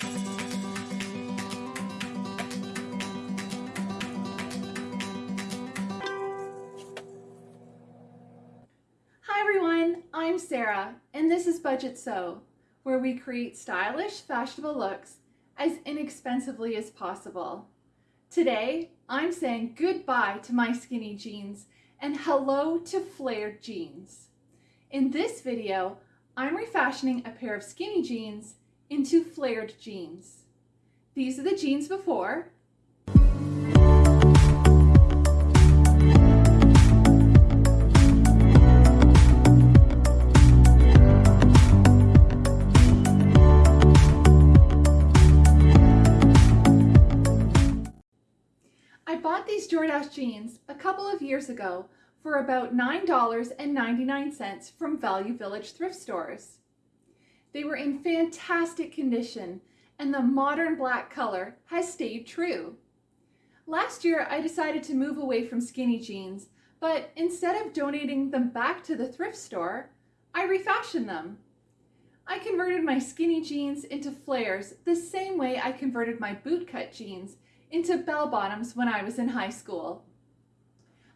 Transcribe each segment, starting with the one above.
Hi everyone, I'm Sarah and this is Budget Sew, where we create stylish, fashionable looks as inexpensively as possible. Today, I'm saying goodbye to my skinny jeans and hello to flared jeans. In this video, I'm refashioning a pair of skinny jeans into flared jeans. These are the jeans before, I bought these Jordache jeans a couple of years ago for about $9.99 from Value Village thrift stores. They were in fantastic condition and the modern black color has stayed true. Last year, I decided to move away from skinny jeans, but instead of donating them back to the thrift store, I refashioned them. I converted my skinny jeans into flares the same way I converted my bootcut jeans into bell bottoms when I was in high school.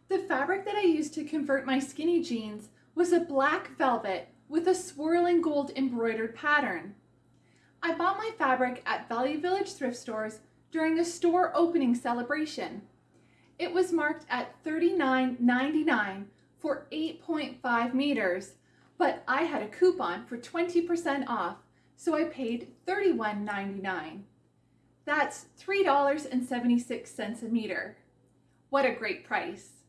The fabric that I used to convert my skinny jeans was a black velvet with a swirling gold embroidered pattern. I bought my fabric at Value Village thrift stores during a store opening celebration. It was marked at $39.99 for 8.5 meters, but I had a coupon for 20% off, so I paid $31.99. That's $3.76 a meter. What a great price.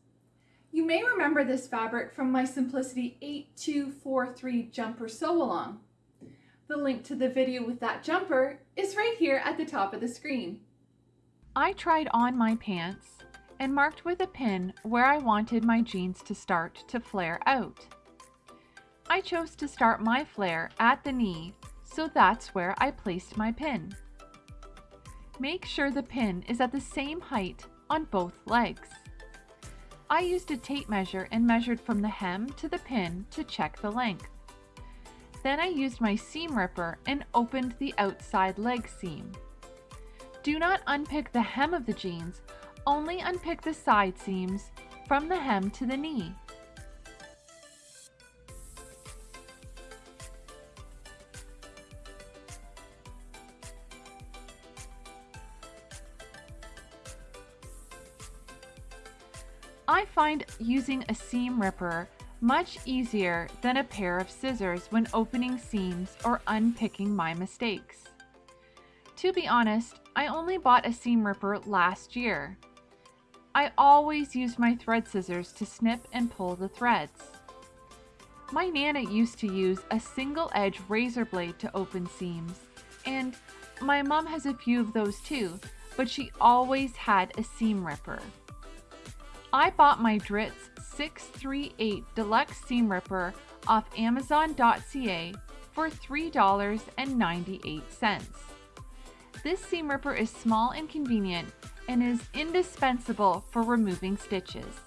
You may remember this fabric from my Simplicity 8243 jumper sew along. The link to the video with that jumper is right here at the top of the screen. I tried on my pants and marked with a pin where I wanted my jeans to start to flare out. I chose to start my flare at the knee, so that's where I placed my pin. Make sure the pin is at the same height on both legs. I used a tape measure and measured from the hem to the pin to check the length. Then I used my seam ripper and opened the outside leg seam. Do not unpick the hem of the jeans, only unpick the side seams from the hem to the knee. I find using a seam ripper much easier than a pair of scissors when opening seams or unpicking my mistakes. To be honest, I only bought a seam ripper last year. I always used my thread scissors to snip and pull the threads. My Nana used to use a single edge razor blade to open seams, and my mom has a few of those too, but she always had a seam ripper. I bought my Dritz 638 Deluxe Seam Ripper off Amazon.ca for $3.98. This seam ripper is small and convenient and is indispensable for removing stitches.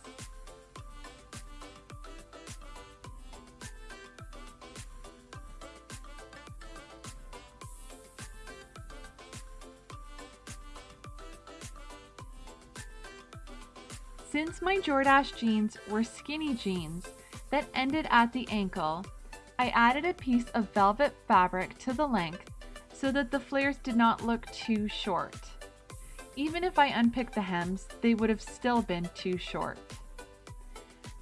Since my Jordache jeans were skinny jeans that ended at the ankle, I added a piece of velvet fabric to the length so that the flares did not look too short. Even if I unpicked the hems, they would have still been too short.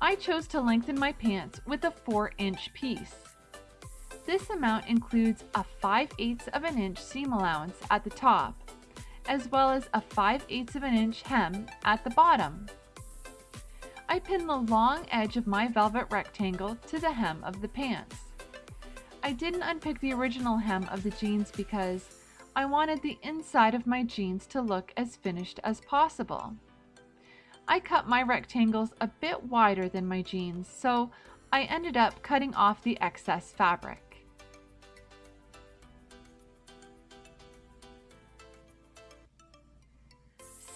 I chose to lengthen my pants with a 4 inch piece. This amount includes a 5 8 of an inch seam allowance at the top, as well as a 5 8 of an inch hem at the bottom. I pinned the long edge of my velvet rectangle to the hem of the pants. I didn't unpick the original hem of the jeans because I wanted the inside of my jeans to look as finished as possible. I cut my rectangles a bit wider than my jeans, so I ended up cutting off the excess fabric.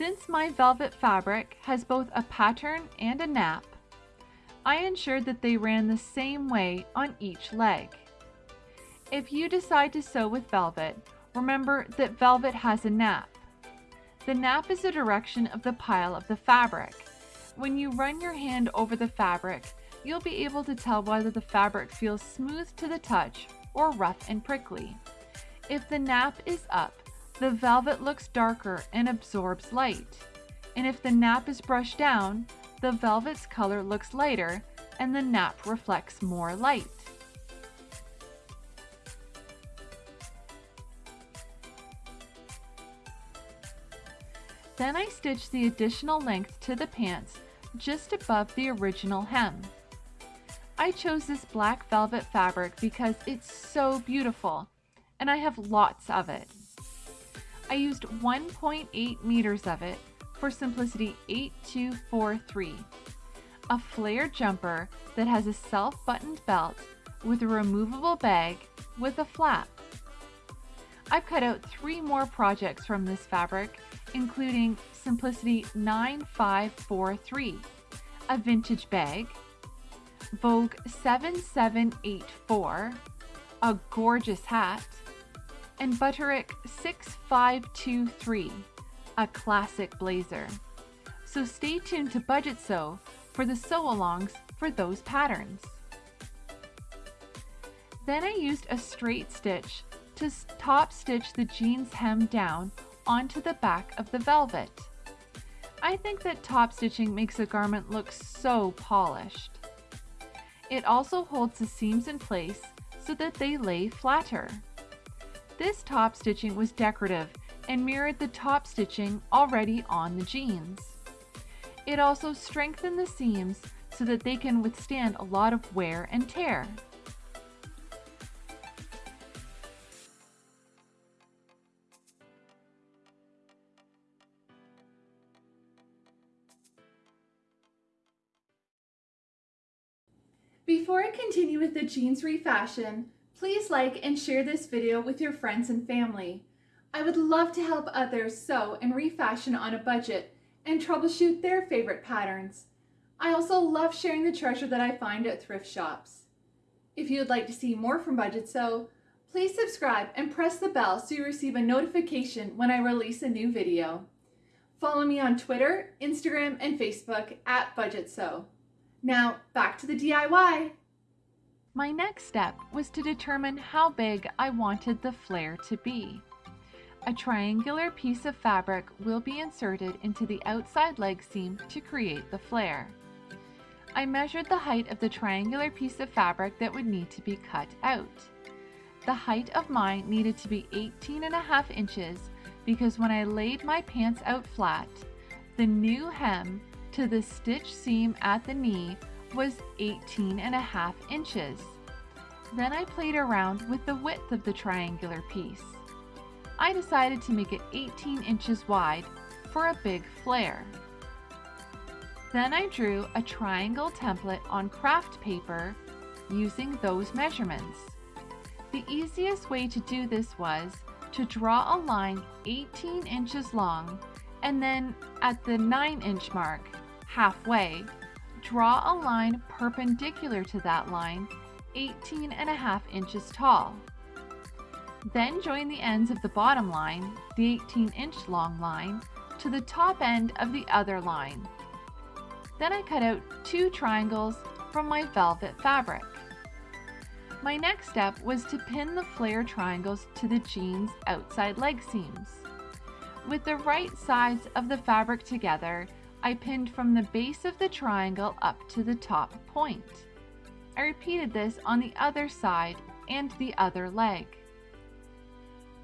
Since my velvet fabric has both a pattern and a nap, I ensured that they ran the same way on each leg. If you decide to sew with velvet, remember that velvet has a nap. The nap is the direction of the pile of the fabric. When you run your hand over the fabric, you'll be able to tell whether the fabric feels smooth to the touch or rough and prickly. If the nap is up, the velvet looks darker and absorbs light. And if the nap is brushed down, the velvet's color looks lighter and the nap reflects more light. Then I stitch the additional length to the pants just above the original hem. I chose this black velvet fabric because it's so beautiful and I have lots of it. I used 1.8 meters of it for Simplicity 8243, a flare jumper that has a self-buttoned belt with a removable bag with a flap. I've cut out three more projects from this fabric including Simplicity 9543, a vintage bag, Vogue 7784, a gorgeous hat, and Butterick 6523, a classic blazer. So stay tuned to Budget Sew for the sew-alongs for those patterns. Then I used a straight stitch to top stitch the jeans hem down onto the back of the velvet. I think that top stitching makes a garment look so polished. It also holds the seams in place so that they lay flatter. This top stitching was decorative and mirrored the top stitching already on the jeans. It also strengthened the seams so that they can withstand a lot of wear and tear. Before I continue with the jeans refashion, please like and share this video with your friends and family. I would love to help others sew and refashion on a budget and troubleshoot their favorite patterns. I also love sharing the treasure that I find at thrift shops. If you would like to see more from Budget Sew, please subscribe and press the bell so you receive a notification when I release a new video. Follow me on Twitter, Instagram, and Facebook at Budget Sew. Now back to the DIY. My next step was to determine how big I wanted the flare to be. A triangular piece of fabric will be inserted into the outside leg seam to create the flare. I measured the height of the triangular piece of fabric that would need to be cut out. The height of mine needed to be 18 and a half inches because when I laid my pants out flat, the new hem to the stitch seam at the knee was 18 and a half inches. Then I played around with the width of the triangular piece. I decided to make it 18 inches wide for a big flare. Then I drew a triangle template on craft paper using those measurements. The easiest way to do this was to draw a line 18 inches long and then at the 9 inch mark halfway, draw a line perpendicular to that line 18 and a half inches tall. Then join the ends of the bottom line, the 18 inch long line, to the top end of the other line. Then I cut out two triangles from my velvet fabric. My next step was to pin the flare triangles to the jeans outside leg seams. With the right sides of the fabric together, I pinned from the base of the triangle up to the top point. I repeated this on the other side and the other leg.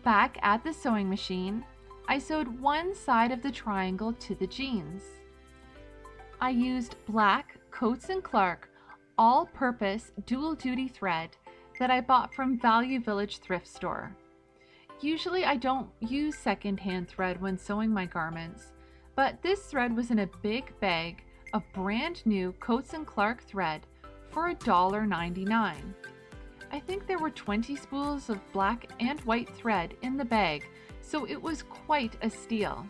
Back at the sewing machine, I sewed one side of the triangle to the jeans. I used black Coats & Clark all-purpose dual-duty thread that I bought from Value Village thrift store. Usually I don't use secondhand thread when sewing my garments, but this thread was in a big bag of brand new Coats & Clark thread for $1.99. I think there were 20 spools of black and white thread in the bag, so it was quite a steal.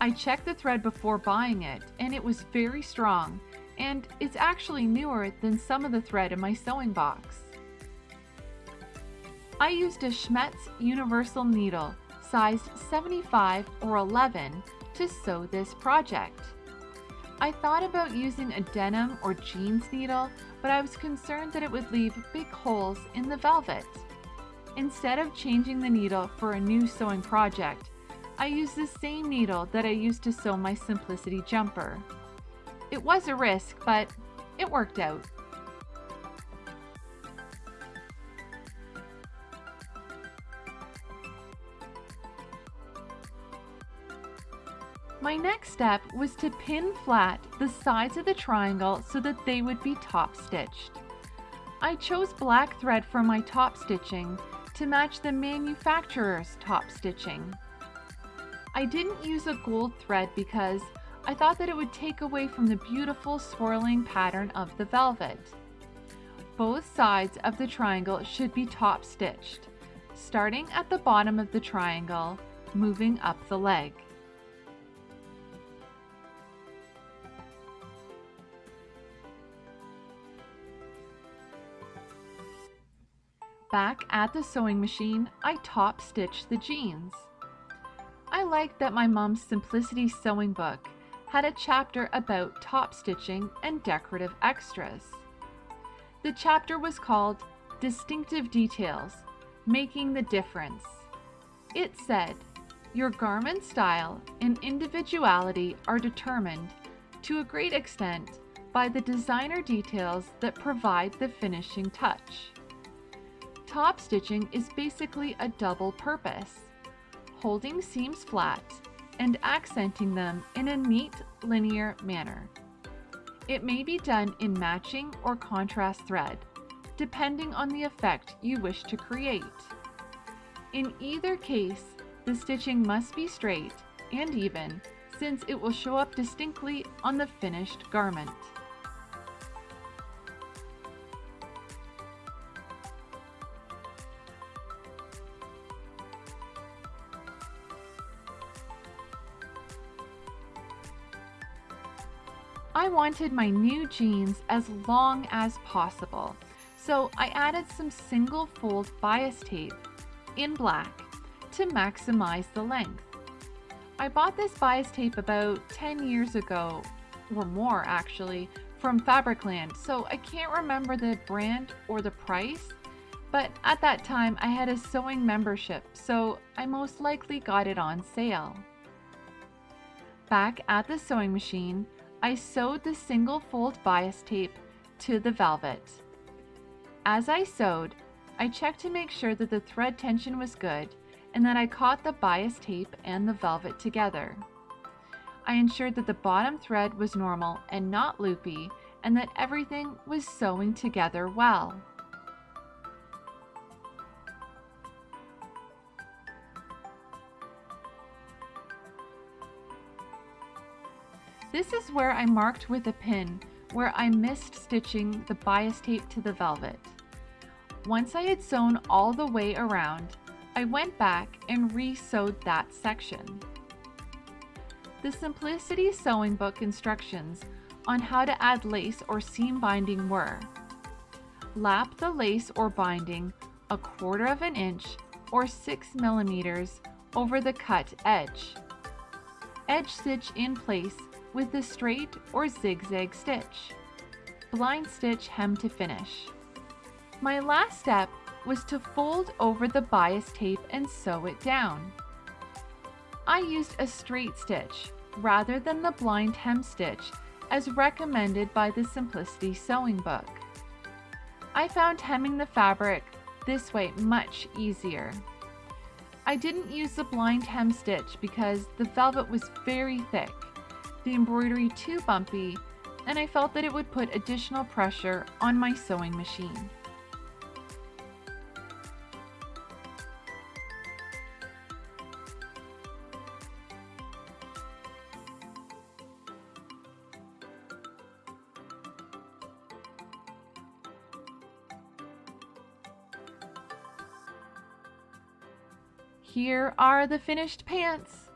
I checked the thread before buying it, and it was very strong, and it's actually newer than some of the thread in my sewing box. I used a Schmetz universal needle sized 75 or 11 to sew this project. I thought about using a denim or jeans needle, but I was concerned that it would leave big holes in the velvet. Instead of changing the needle for a new sewing project, I used the same needle that I used to sew my Simplicity jumper. It was a risk, but it worked out. My next step was to pin flat the sides of the triangle so that they would be top stitched. I chose black thread for my top stitching to match the manufacturer's top stitching. I didn't use a gold thread because I thought that it would take away from the beautiful swirling pattern of the velvet. Both sides of the triangle should be top stitched, starting at the bottom of the triangle, moving up the leg. Back at the sewing machine, I top stitched the jeans. I liked that my mom's Simplicity sewing book had a chapter about top stitching and decorative extras. The chapter was called Distinctive Details, Making the Difference. It said, Your garment style and individuality are determined, to a great extent, by the designer details that provide the finishing touch. Top stitching is basically a double purpose, holding seams flat and accenting them in a neat linear manner. It may be done in matching or contrast thread, depending on the effect you wish to create. In either case, the stitching must be straight and even since it will show up distinctly on the finished garment. Wanted my new jeans as long as possible, so I added some single fold bias tape in black to maximize the length. I bought this bias tape about 10 years ago, or more actually, from Fabricland, so I can't remember the brand or the price, but at that time I had a sewing membership, so I most likely got it on sale. Back at the sewing machine, I sewed the single fold bias tape to the velvet. As I sewed, I checked to make sure that the thread tension was good and that I caught the bias tape and the velvet together. I ensured that the bottom thread was normal and not loopy and that everything was sewing together well. This is where I marked with a pin where I missed stitching the bias tape to the velvet. Once I had sewn all the way around, I went back and re-sewed that section. The Simplicity Sewing Book instructions on how to add lace or seam binding were Lap the lace or binding a quarter of an inch or 6 millimeters over the cut edge. Edge stitch in place with the straight or zigzag stitch. Blind stitch hem to finish. My last step was to fold over the bias tape and sew it down. I used a straight stitch rather than the blind hem stitch as recommended by the Simplicity Sewing Book. I found hemming the fabric this way much easier. I didn't use the blind hem stitch because the velvet was very thick the embroidery too bumpy, and I felt that it would put additional pressure on my sewing machine. Here are the finished pants.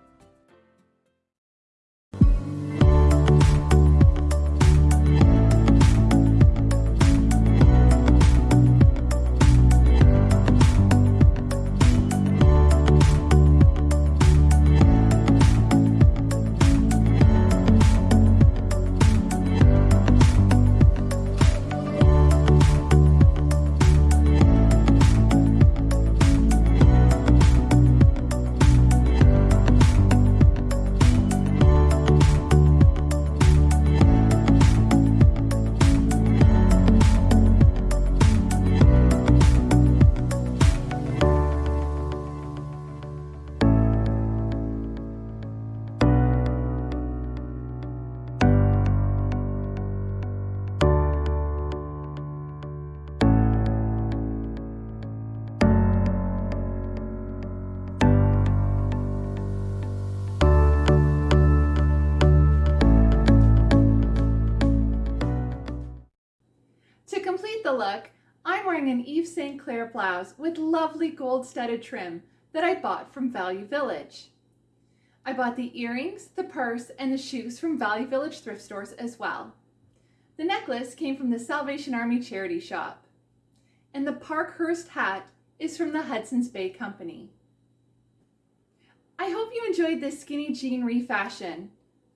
Look, I'm wearing an Eve St. Clair blouse with lovely gold studded trim that I bought from Value Village. I bought the earrings, the purse, and the shoes from Value Village thrift stores as well. The necklace came from the Salvation Army charity shop. And the Parkhurst hat is from the Hudson's Bay Company. I hope you enjoyed this skinny jean refashion.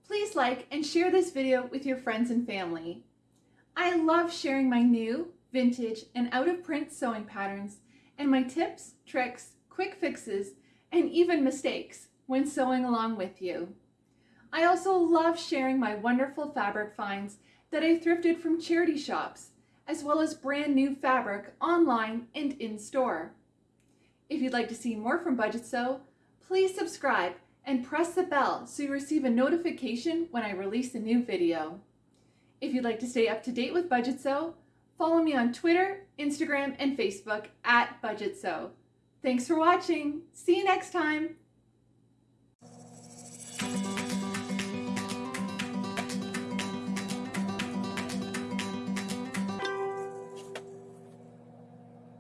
Please like and share this video with your friends and family. I love sharing my new, vintage, and out of print sewing patterns and my tips, tricks, quick fixes, and even mistakes when sewing along with you. I also love sharing my wonderful fabric finds that I thrifted from charity shops, as well as brand new fabric online and in store. If you'd like to see more from Budget Sew, please subscribe and press the bell so you receive a notification when I release a new video. If you'd like to stay up to date with Budget Sew, follow me on Twitter, Instagram, and Facebook at Budget Sew. Thanks for watching. See you next time.